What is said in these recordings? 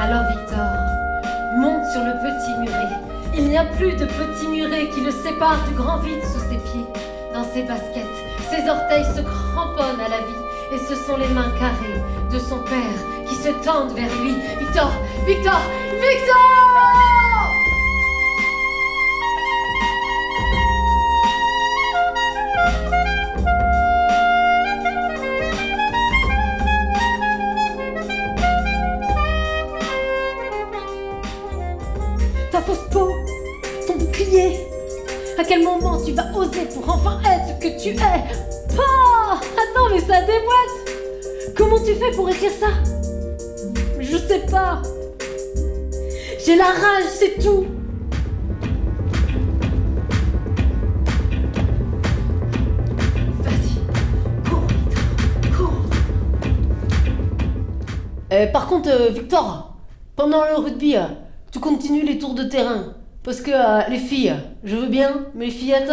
Alors Victor, monte sur le petit muret. Il n'y a plus de petit muret qui le sépare du grand vide sous ses pieds. Dans ses baskets, ses orteils se cramponnent à la vie et ce sont les mains carrées de son père qui se tendent vers lui. Victor, Victor, Victor ton bouclier. À quel moment tu vas oser pour enfin être ce que tu es? Pas Attends, mais ça déboîte Comment tu fais pour écrire ça? Je sais pas. J'ai la rage, c'est tout. Vas-y, cours, Victor, cours. Euh, par contre, euh, Victor, pendant le rugby, euh, tu continues les tours de terrain. Parce que euh, les filles, je veux bien, mais les fillettes,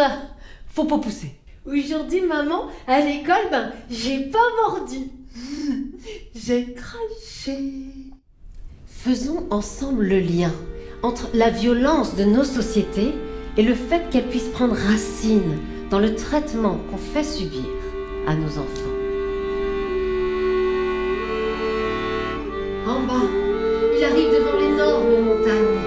faut pas pousser. Aujourd'hui, maman, à l'école, ben, j'ai pas mordu. j'ai craché. Faisons ensemble le lien entre la violence de nos sociétés et le fait qu'elle puisse prendre racine dans le traitement qu'on fait subir à nos enfants. En bas, time.